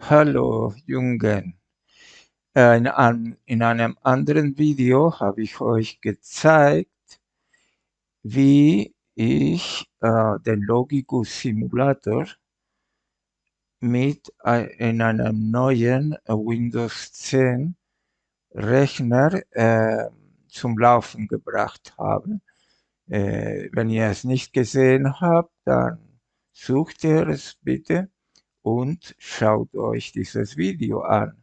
Hallo Jungen. Äh, in an in einem anderen Video habe ich euch gezeigt, wie ich, äh, den Logicus-Simulator mit ei in einem neuen, äh, Windows 10 Rechner, äh, zum Laufen gebracht habe. Äh, wenn ihr es nicht gesehen habt, dann sucht ihr es bitte und schaut euch dieses Video an.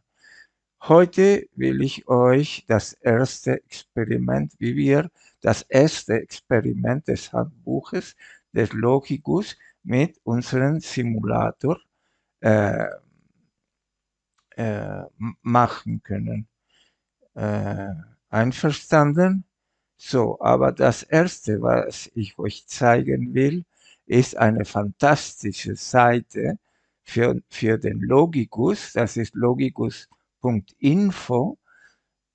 Heute will ich euch das erste Experiment, wie wir das erste Experiment des Handbuches des Logicus mit unserem Simulator äh, äh, machen können. Äh, einverstanden? So, aber das erste, was ich euch zeigen will, ist eine fantastische Seite für, für den Logicus. Das ist logicus.info.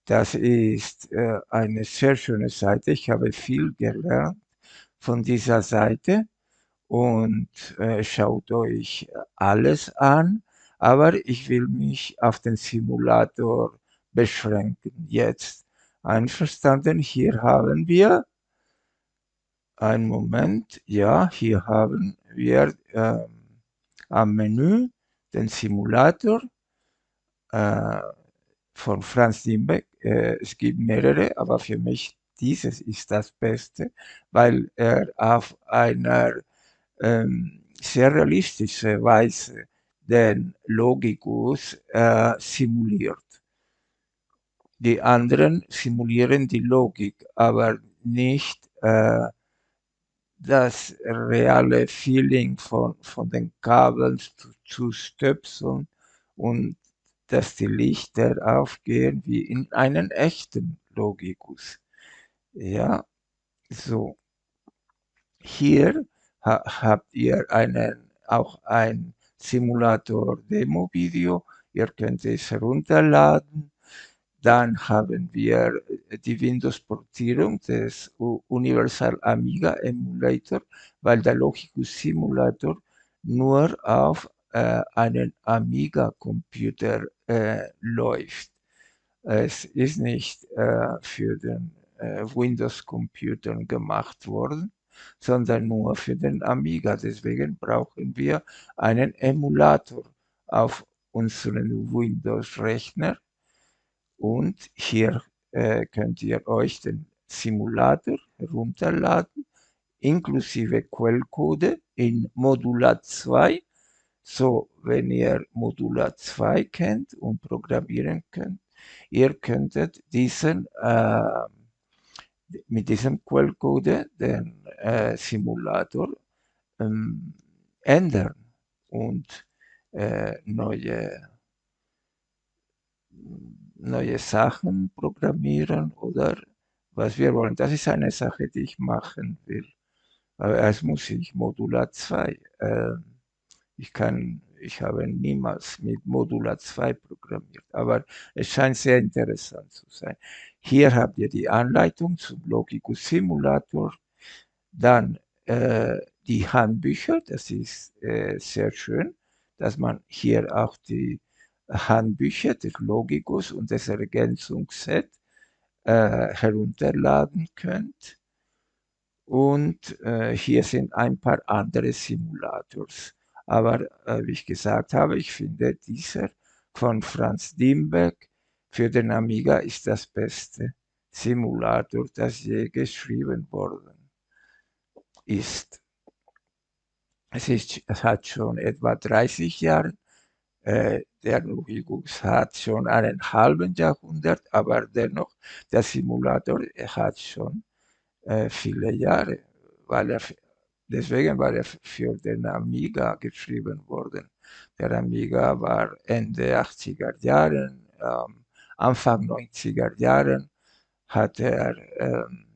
Das ist äh, eine sehr schöne Seite. Ich habe viel gelernt von dieser Seite und äh, schaut euch alles an. Aber ich will mich auf den Simulator beschränken jetzt. Einverstanden? Hier haben wir, einen Moment, ja, hier haben wir äh, am Menü den Simulator äh, von Franz Dimbeck. Äh, es gibt mehrere, aber für mich dieses ist das Beste, weil er auf einer ähm, sehr realistischen Weise den Logicus äh, simuliert. Die anderen simulieren die Logik, aber nicht äh, das reale Feeling von, von den Kabeln zu, zu stöpseln und dass die Lichter aufgehen wie in einem echten Logikus. Ja, so. Hier ha habt ihr einen, auch ein Simulator-Demo-Video. Ihr könnt es herunterladen dann haben wir äh, die Windows-Portierung des Universal Amiga Emulator, weil der Logicus Simulator nur auf äh, einen Amiga-Computer äh, läuft. Es ist nicht äh, für den äh, Windows-Computer gemacht worden, sondern nur für den Amiga. Deswegen brauchen wir einen Emulator auf unseren Windows-Rechner und hier äh, könnt ihr euch den Simulator herunterladen, inklusive Quellcode in Modular 2. So, wenn ihr Modular 2 kennt und programmieren könnt, ihr könntet diesen äh, mit diesem Quellcode den äh, Simulator ähm, ändern und äh, neue neue Sachen programmieren oder was wir wollen. Das ist eine Sache, die ich machen will. Aber erst muss ich Modular 2. Äh, ich kann, ich habe niemals mit Modular 2 programmiert, aber es scheint sehr interessant zu sein. Hier habt ihr die Anleitung zum Logicus Simulator, dann äh, die Handbücher, das ist äh, sehr schön, dass man hier auch die Handbücher des Logicus und des Ergänzungsset äh, herunterladen könnt. Und äh, hier sind ein paar andere Simulators. Aber äh, wie ich gesagt habe, ich finde dieser von Franz Dimbeck für den Amiga ist das beste Simulator, das je geschrieben worden ist. Es, ist, es hat schon etwa 30 Jahre der Logicus hat schon einen halben Jahrhundert, aber dennoch, der Simulator hat schon äh, viele Jahre, weil er, deswegen war er für den Amiga geschrieben worden. Der Amiga war Ende 80er Jahren, ähm, Anfang 90er Jahren hat er, ähm,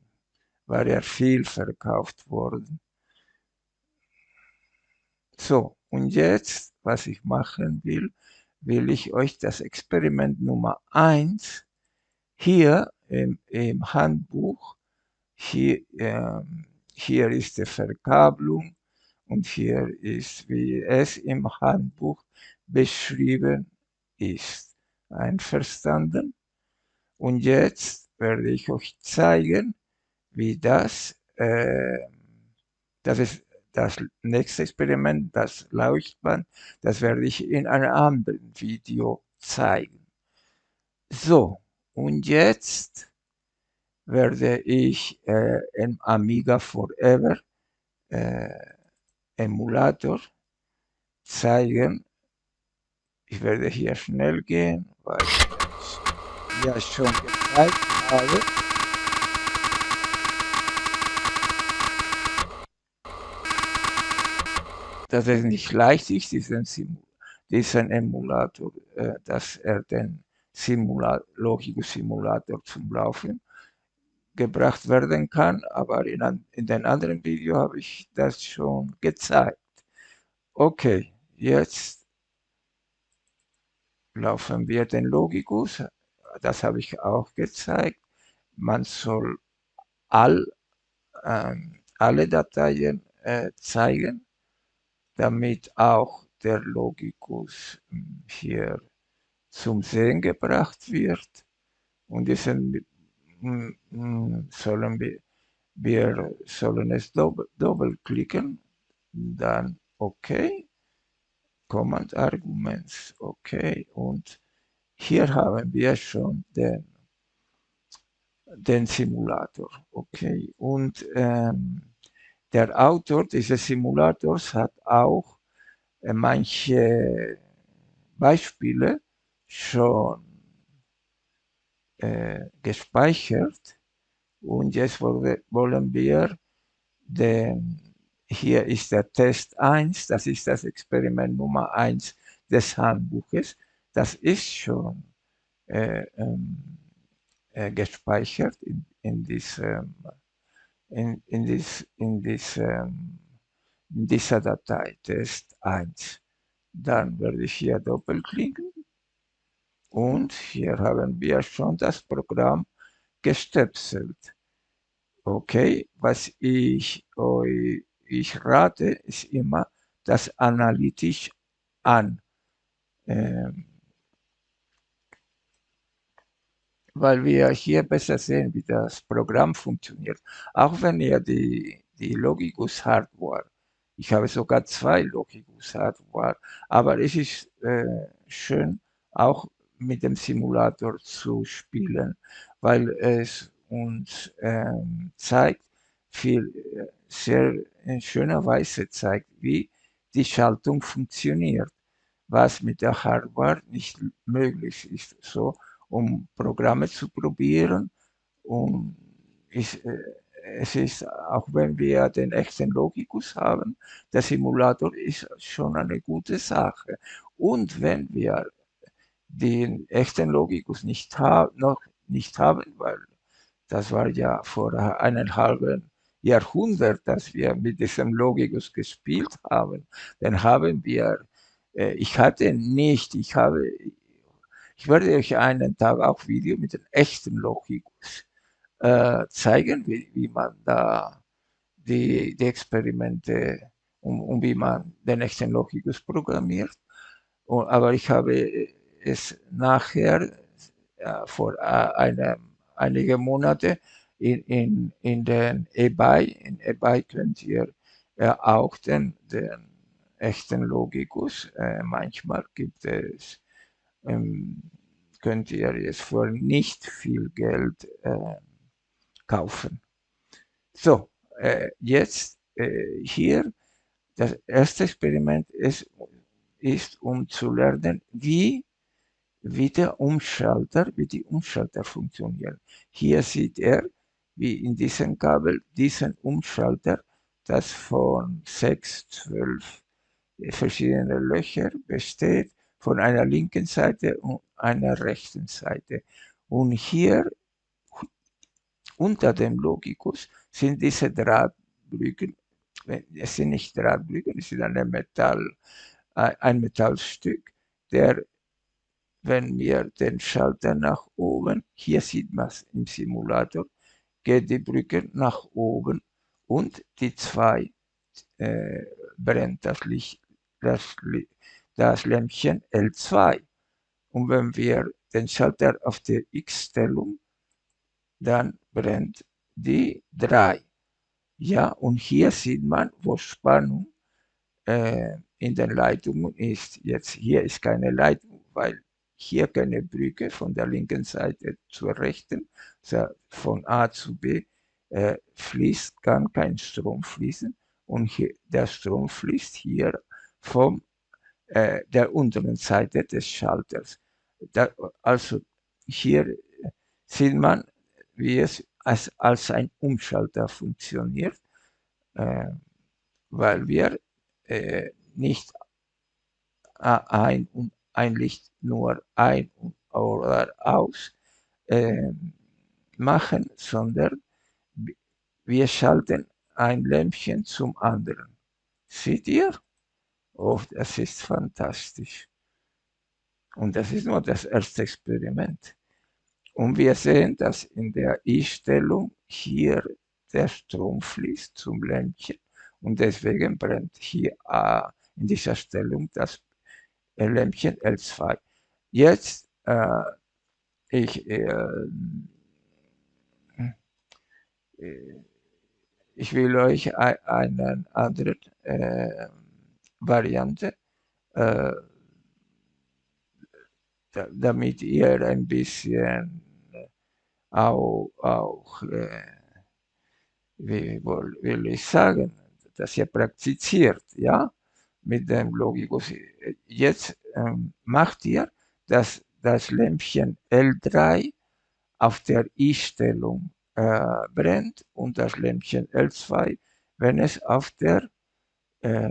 war er viel verkauft worden. So, und jetzt was ich machen will, will ich euch das Experiment Nummer 1 hier im, im Handbuch, hier, ähm, hier ist die Verkabelung und hier ist, wie es im Handbuch beschrieben ist. Einverstanden? Und jetzt werde ich euch zeigen, wie das, äh, das ist das nächste Experiment, das Leuchtband, das werde ich in einem anderen Video zeigen. So, und jetzt werde ich äh, im Amiga Forever äh, Emulator zeigen. Ich werde hier schnell gehen, weil ich ja schon gezeigt habe. Dass es nicht leicht ist, diesen, diesen Emulator, äh, dass er den Simula Logicus Simulator zum Laufen gebracht werden kann, aber in, in den anderen Video habe ich das schon gezeigt. Okay, jetzt laufen wir den Logicus, das habe ich auch gezeigt. Man soll all, ähm, alle Dateien äh, zeigen, damit auch der Logicus hm, hier zum Sehen gebracht wird. Und diesen sollen wir, wir sollen es doppel, doppelklicken, dann OK, Command Arguments, OK, und hier haben wir schon den, den Simulator, okay, und ähm, der Autor dieses Simulators hat auch äh, manche Beispiele schon äh, gespeichert. Und jetzt wollen wir den, hier ist der Test 1, das ist das Experiment Nummer 1 des Handbuches, das ist schon äh, ähm, äh, gespeichert in, in, diesem, in, in, dies, in, diesem, in dieser Datei Test 1. Dann werde ich hier doppelklicken und hier haben wir schon das Programm gestöpselt. Okay, was ich euch ich rate, ist immer das analytisch an. Ähm, weil wir hier besser sehen, wie das Programm funktioniert. Auch wenn ihr die, die Logicus Hardware, ich habe sogar zwei Logicus Hardware, aber es ist äh, schön, auch mit dem Simulator zu spielen, weil es uns ähm, zeigt, viel, äh, sehr in schöner Weise zeigt, wie die Schaltung funktioniert, was mit der Hardware nicht möglich ist. So, um Programme zu probieren, um, ist, äh, es ist, auch wenn wir den echten Logikus haben, der Simulator ist schon eine gute Sache. Und wenn wir den echten Logikus nicht noch nicht haben, weil das war ja vor einem halben Jahrhundert, dass wir mit diesem Logikus gespielt haben. Dann haben wir, äh, ich hatte nicht, ich habe, ich werde euch einen Tag auch Video mit dem echten Logikus äh, zeigen, wie, wie, man da die, die Experimente und, und, wie man den echten Logikus programmiert. Und, aber ich habe es nachher äh, vor äh, einem, einige Monate in, in, in den eBay, in eBay könnt ihr äh, auch den, den echten Logikus, äh, manchmal gibt es, ähm, könnt ihr es für nicht viel Geld äh, kaufen. So, äh, jetzt äh, hier, das erste Experiment ist, ist, um zu lernen, wie wie der Umschalter, wie die Umschalter funktionieren. Hier sieht er, wie in diesem Kabel, diesen Umschalter, das von sechs, zwölf verschiedene Löcher besteht, von einer linken Seite und einer rechten Seite. Und hier unter dem Logikus sind diese Drahtbrücken, es sind nicht Drahtbrücken, es sind eine Metall, ein Metallstück, der wenn wir den Schalter nach oben, hier sieht man es im Simulator, geht die Brücke nach oben und die zwei äh, brennt das Licht, das, das Lämpchen L2. Und wenn wir den Schalter auf der X-Stellung, dann brennt die 3. Ja, und hier sieht man, wo Spannung äh, in den Leitungen ist. Jetzt hier ist keine Leitung, weil hier keine Brücke von der linken Seite zur rechten, also von A zu B äh, fließt, kann kein Strom fließen und hier, der Strom fließt hier von äh, der unteren Seite des Schalters. Da, also hier sieht man, wie es als, als ein Umschalter funktioniert, äh, weil wir äh, nicht ein, ein Licht nur ein oder aus äh, machen, sondern wir schalten ein Lämpchen zum anderen. Seht ihr? Oh, das ist fantastisch. Und das ist nur das erste Experiment. Und wir sehen, dass in der I-Stellung hier der Strom fließt zum Lämpchen und deswegen brennt hier äh, in dieser Stellung das Lämpchen L2. Jetzt, äh, ich, äh, äh ich will euch eine andere äh, Variante, äh, damit ihr ein bisschen auch, auch äh, wie will ich sagen, dass ihr praktiziert, ja, mit dem Logikus. Jetzt ähm, macht ihr, dass das Lämpchen L3 auf der I-Stellung äh, brennt und das Lämpchen L2, wenn es auf der äh,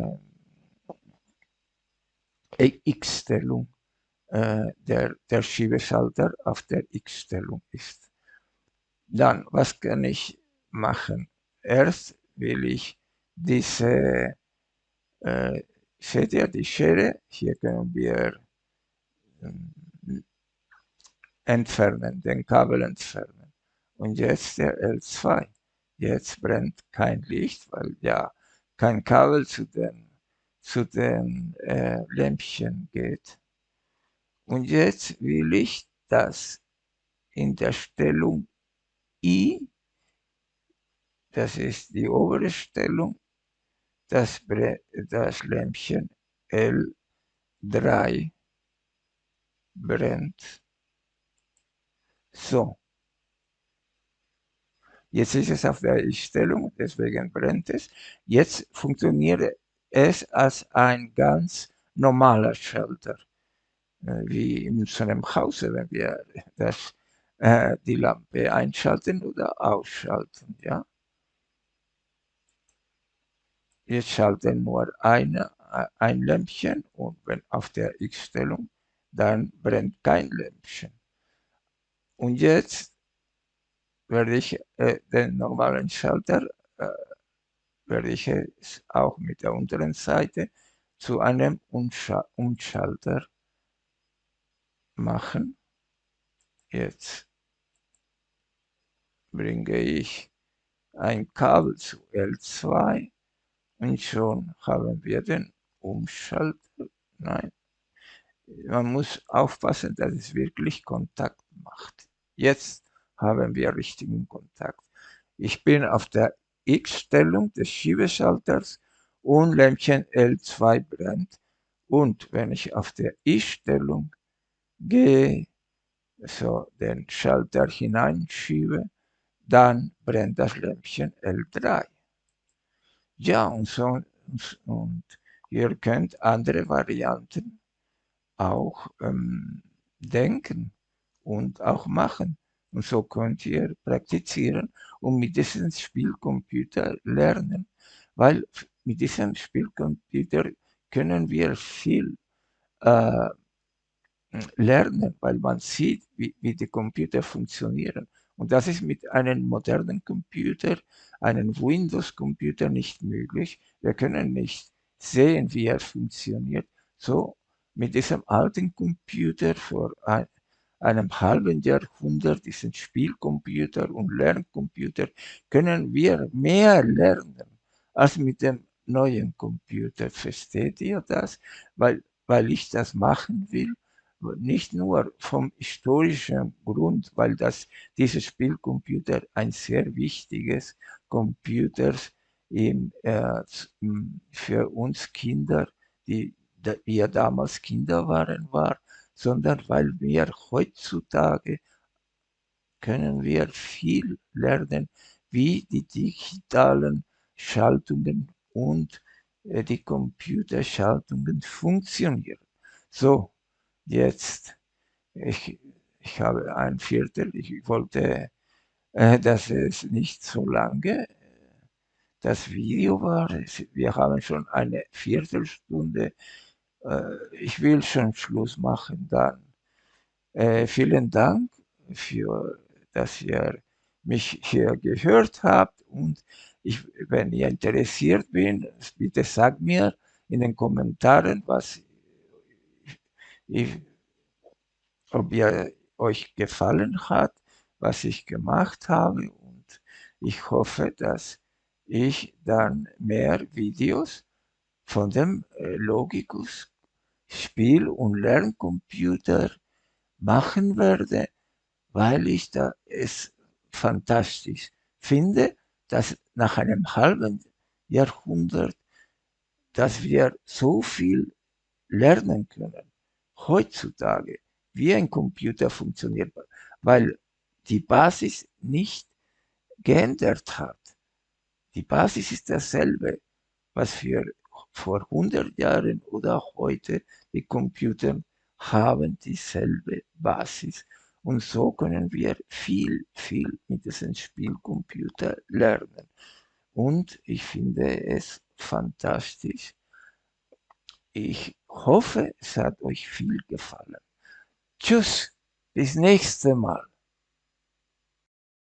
X-Stellung, äh, der, der Schiebeschalter auf der X-Stellung ist. Dann, was kann ich machen? Erst will ich diese, äh, seht ihr die Schere? Hier können wir äh, entfernen, den Kabel entfernen. Und jetzt der L2. Jetzt brennt kein Licht, weil ja kein Kabel zu den, zu den äh, Lämpchen geht. Und jetzt will ich das in der Stellung I, das ist die obere Stellung, das, das Lämpchen L3 brennt. So. Jetzt ist es auf der Ich-Stellung, deswegen brennt es. Jetzt funktioniert es als ein ganz normaler Schalter, äh, wie in unserem Hause, wenn wir das, äh, die Lampe einschalten oder ausschalten. Ja? Jetzt schalten nur eine, äh, ein Lämpchen und wenn auf der X-Stellung, dann brennt kein Lämpchen. Und jetzt werde ich äh, den normalen Schalter, äh, werde ich es auch mit der unteren Seite zu einem Umschalter machen. Jetzt bringe ich ein Kabel zu L2 und schon haben wir den Umschalter. Nein, man muss aufpassen, dass es wirklich Kontakt macht. Jetzt haben wir richtigen Kontakt. Ich bin auf der X-Stellung des Schiebeschalters und Lämpchen L2 brennt. Und wenn ich auf der I-Stellung gehe, so den Schalter hineinschiebe, dann brennt das Lämpchen L3. Ja, und so, und ihr könnt andere Varianten auch ähm, denken und auch machen. Und so könnt ihr praktizieren und mit diesem Spielcomputer lernen, weil mit diesem Spielcomputer können wir viel äh, lernen, weil man sieht, wie, wie die Computer funktionieren. Und das ist mit einem modernen Computer, einem Windows-Computer nicht möglich. Wir können nicht sehen, wie er funktioniert. So mit diesem alten Computer vor ein, einem halben Jahrhundert, diesen Spielcomputer und Lerncomputer, können wir mehr lernen als mit dem neuen Computer. Versteht ihr das? Weil, weil ich das machen will, nicht nur vom historischen Grund, weil das, dieses Spielcomputer ein sehr wichtiges Computer im, äh, für uns Kinder, die wir damals Kinder waren, war, sondern weil wir heutzutage können wir viel lernen, wie die digitalen Schaltungen und äh, die Computerschaltungen funktionieren. So, jetzt, ich, ich habe ein Viertel, ich wollte, äh, dass es nicht so lange das Video war. Wir haben schon eine Viertelstunde. Äh, ich will schon Schluss machen dann. Äh, vielen Dank für, dass ihr mich hier gehört habt und ich, wenn ihr interessiert bin, bitte sagt mir in den Kommentaren, was ich, ob ihr euch gefallen hat, was ich gemacht habe und ich hoffe, dass ich dann mehr Videos von dem äh, Logicus Spiel- und Lerncomputer machen werde, weil ich da es fantastisch finde, dass nach einem halben Jahrhundert, dass wir so viel lernen können heutzutage, wie ein Computer funktioniert, weil die Basis nicht geändert hat. Die Basis ist dasselbe, was wir vor 100 Jahren oder auch heute, die Computer haben dieselbe Basis. Und so können wir viel, viel mit diesem Spielcomputer lernen. Und ich finde es fantastisch. Ich hoffe, es hat euch viel gefallen. Tschüss, bis nächste Mal.